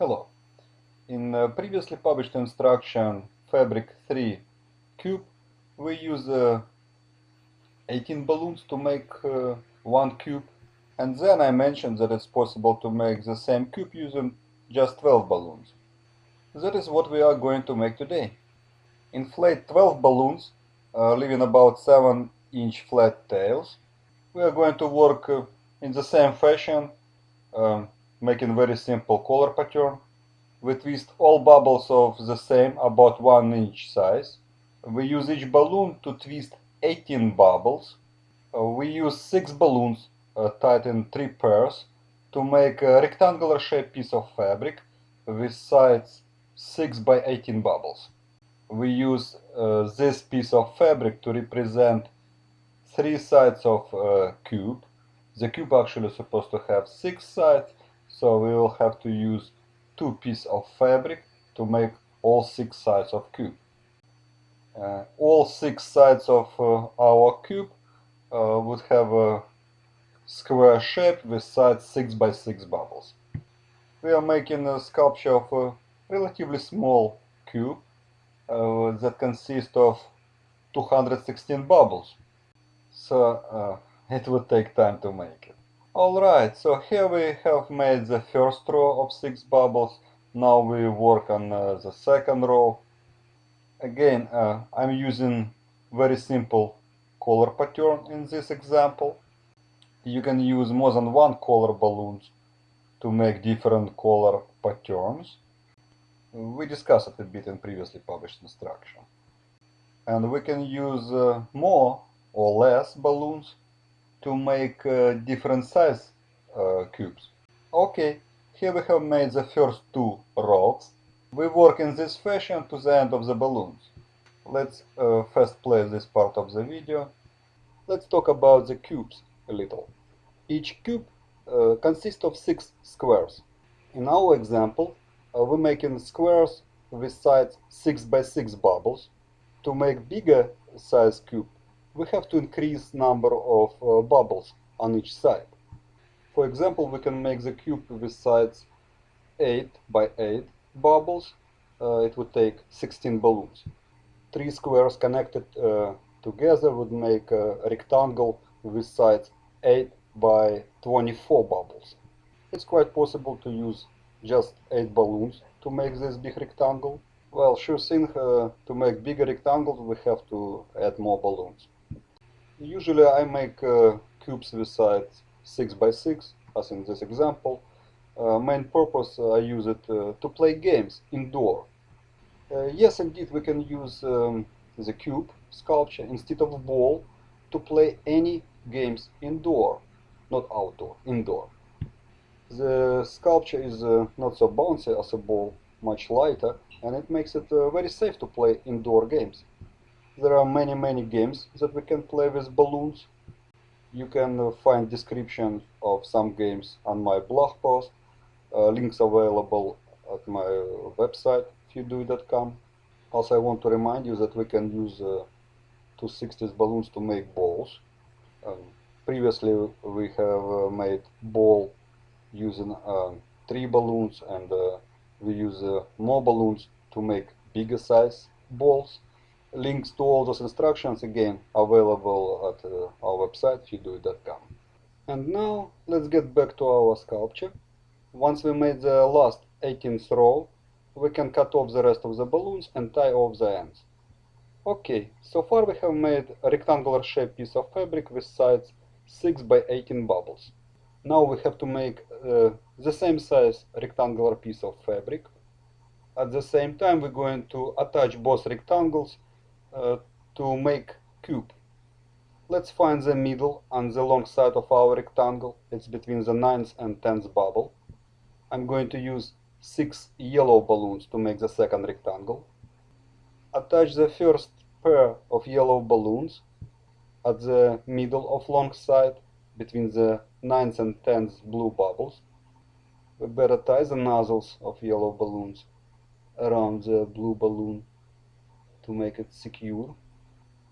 Hello. In uh, previously published instruction Fabric 3 cube, we use uh, 18 balloons to make uh, one cube and then I mentioned that it's possible to make the same cube using just 12 balloons. That is what we are going to make today. Inflate 12 balloons, uh, leaving about 7 inch flat tails. We are going to work uh, in the same fashion um, making very simple color pattern. We twist all bubbles of the same about 1 inch size. We use each balloon to twist 18 bubbles. Uh, we use 6 balloons uh, tied in 3 pairs to make a rectangular shaped piece of fabric with sides 6 by 18 bubbles. We use uh, this piece of fabric to represent three sides of a cube. The cube actually is supposed to have 6 sides so we will have to use two pieces of fabric to make all six sides of cube. Uh, all six sides of uh, our cube uh, would have a square shape with sides 6 by 6 bubbles. We are making a sculpture of a relatively small cube uh, that consists of 216 bubbles. So uh, it would take time to make it. Alright, so here we have made the first row of six bubbles. Now we work on uh, the second row. Again, uh, I'm using very simple color pattern in this example. You can use more than one color balloons to make different color patterns. We discussed it a bit in previously published instruction. And we can use uh, more or less balloons to make uh, different size uh, cubes. Okay, here we have made the first two rows. We work in this fashion to the end of the balloons. Let's uh, first play this part of the video. Let's talk about the cubes a little. Each cube uh, consists of six squares. In our example, uh, we're making squares with sides 6 by 6 bubbles. To make bigger size cube, we have to increase number of uh, bubbles on each side. For example, we can make the cube with sides 8 by 8 bubbles. Uh, it would take 16 balloons. Three squares connected uh, together would make a rectangle with sides 8 by 24 bubbles. It's quite possible to use just 8 balloons to make this big rectangle. Well, sure thing, uh, to make bigger rectangles we have to add more balloons. Usually I make uh, cubes with sides 6 by 6 as in this example. Uh, main purpose uh, I use it uh, to play games indoor. Uh, yes, indeed, we can use um, the cube sculpture instead of a ball to play any games indoor, not outdoor, indoor. The sculpture is not so bouncy as a ball, much lighter, and it makes it very safe to play indoor games. There are many many games that we can play with balloons. You can uh, find description of some games on my blog post. Uh, links available at my website fewdui.com. Also I want to remind you that we can use uh, 260 balloons to make balls. Um, previously we have uh, made ball using uh, three balloons and uh, we use more balloons to make bigger size balls links to all those instructions again available at uh, our website fewdui.com. And now let's get back to our sculpture. Once we made the last 18th row, we can cut off the rest of the balloons and tie off the ends. Okay, so far we have made a rectangular shaped piece of fabric with sides 6 by 18 bubbles. Now we have to make uh, the same size rectangular piece of fabric. At the same time we're going to attach both rectangles Uh, to make cube. Let's find the middle on the long side of our rectangle. It's between the 9th and 10th bubble. I'm going to use 6 yellow balloons to make the second rectangle. Attach the first pair of yellow balloons at the middle of long side between the 9th and 10th blue bubbles. We better tie the nozzles of yellow balloons around the blue balloon to make it secure.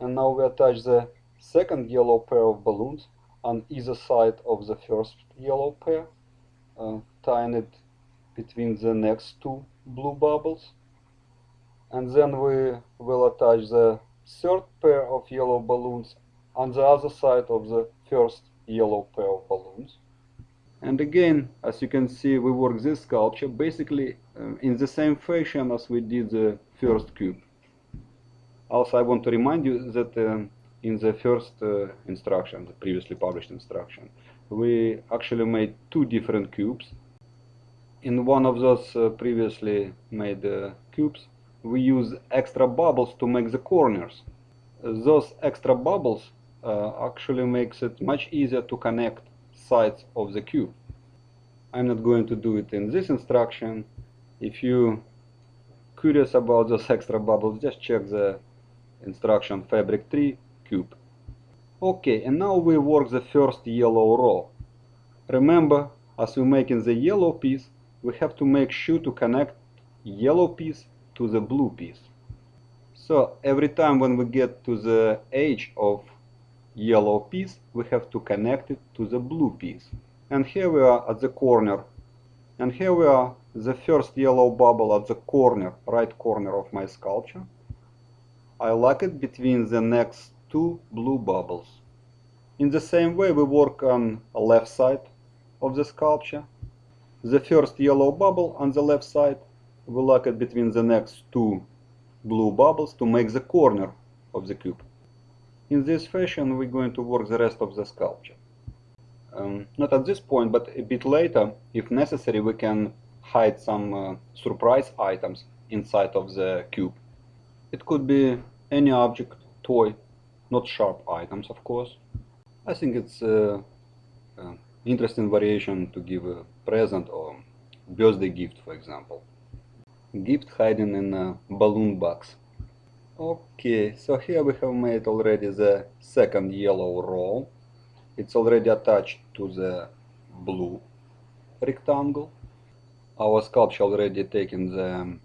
And now we attach the second yellow pair of balloons on either side of the first yellow pair, uh, tying it between the next two blue bubbles and then we will attach the third pair of yellow balloons on the other side of the first yellow pair of balloons. And again, as you can see, we work this sculpture basically um, in the same fashion as we did the first cube. Also, I want to remind you that um, in the first uh, instruction, the previously published instruction, we actually made two different cubes. In one of those uh, previously made uh, cubes, we use extra bubbles to make the corners. Those extra bubbles uh, actually makes it much easier to connect sides of the cube. I'm not going to do it in this instruction. If you curious about those extra bubbles, just check the instruction fabric 3 cube. Okay, and now we work the first yellow row. Remember, as we make in the yellow piece, we have to make sure to connect yellow piece to the blue piece. So every time when we get to the edge of yellow piece, we have to connect it to the blue piece. And here we are at the corner. And here we are, the first yellow bubble at the corner, right corner of my sculpture. I lock it between the next two blue bubbles. In the same way we work on the left side of the sculpture. The first yellow bubble on the left side, we lock it between the next two blue bubbles to make the corner of the cube. In this fashion we're going to work the rest of the sculpture. Um, not at this point, but a bit later, if necessary, we can hide some uh, surprise items inside of the cube. It could be any object, toy, not sharp items, of course. I think it's uh, uh, interesting variation to give a present or birthday gift, for example. Gift hiding in a balloon box. Okay, so here we have made already the second yellow row. It's already attached to the blue rectangle. Our sculpture already taken the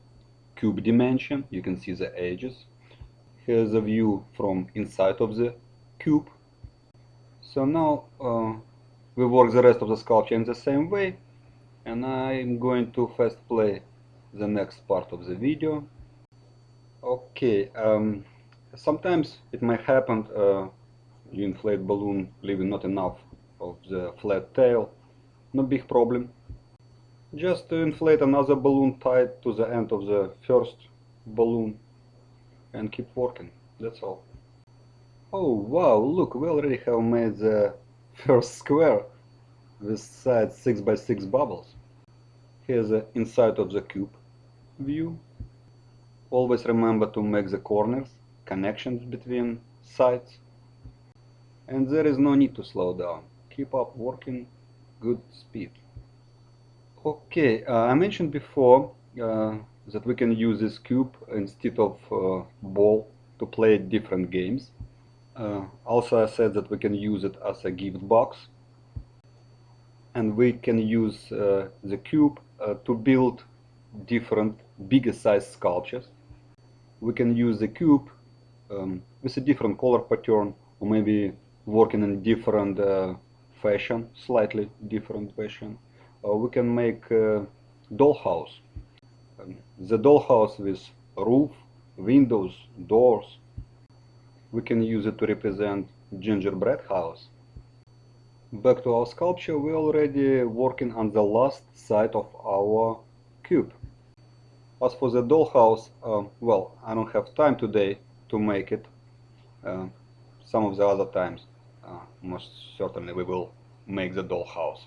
cube dimension. You can see the edges. Here's a view from inside of the cube. So now uh, we work the rest of the sculpture in the same way. And I'm going to first play the next part of the video. Okay, um, sometimes it might happen uh, you inflate balloon leaving not enough of the flat tail, no big problem. Just to inflate another balloon tied to the end of the first balloon and keep working, that's all. Oh wow, look, we already have made the first square with side 6 by 6 bubbles. Here's the inside of the cube view Always remember to make the corners, connections between sides. And there is no need to slow down. Keep up working good speed. Okay, uh, I mentioned before uh, that we can use this cube instead of uh, ball to play different games. Uh, also I said that we can use it as a gift box and we can use uh, the cube uh, to build different bigger size sculptures we can use the cube um, with a different color pattern or maybe working in different fashion, slightly different fashion. Uh, we can make a dollhouse. Um, the dollhouse with roof, windows, doors. We can use it to represent gingerbread house. Back to our sculpture, we're already working on the last side of our cube. As for the dollhouse, uh, well, I don't have time today to make it. Uh, some of the other times, uh, most certainly we will make the dollhouse.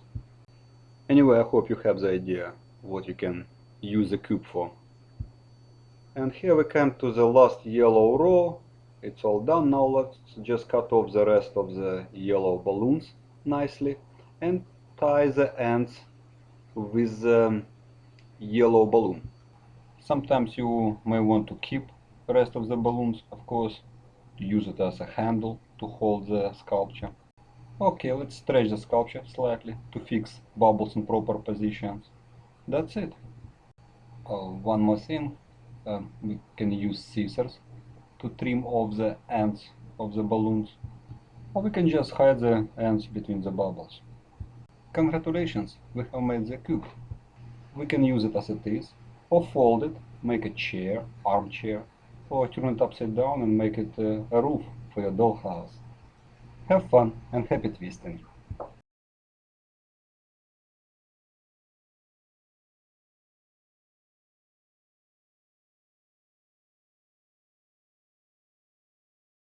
Anyway, I hope you have the idea what you can use the cube for. And here we come to the last yellow row. It's all done now. Let's just cut off the rest of the yellow balloons nicely and tie the ends with the yellow balloon. Sometimes you may want to keep the rest of the balloons, of course, to use it as a handle to hold the sculpture. Okay, let's stretch the sculpture slightly to fix bubbles in proper positions. That's it. Uh, one more thing, uh, we can use scissors to trim off the ends of the balloons, or we can just hide the ends between the bubbles. Congratulations, we have made the cube. we can use it as it is, or fold it, make a chair, armchair, or turn it upside down and make it uh, a roof for your dollhouse. Have fun and happy twisting!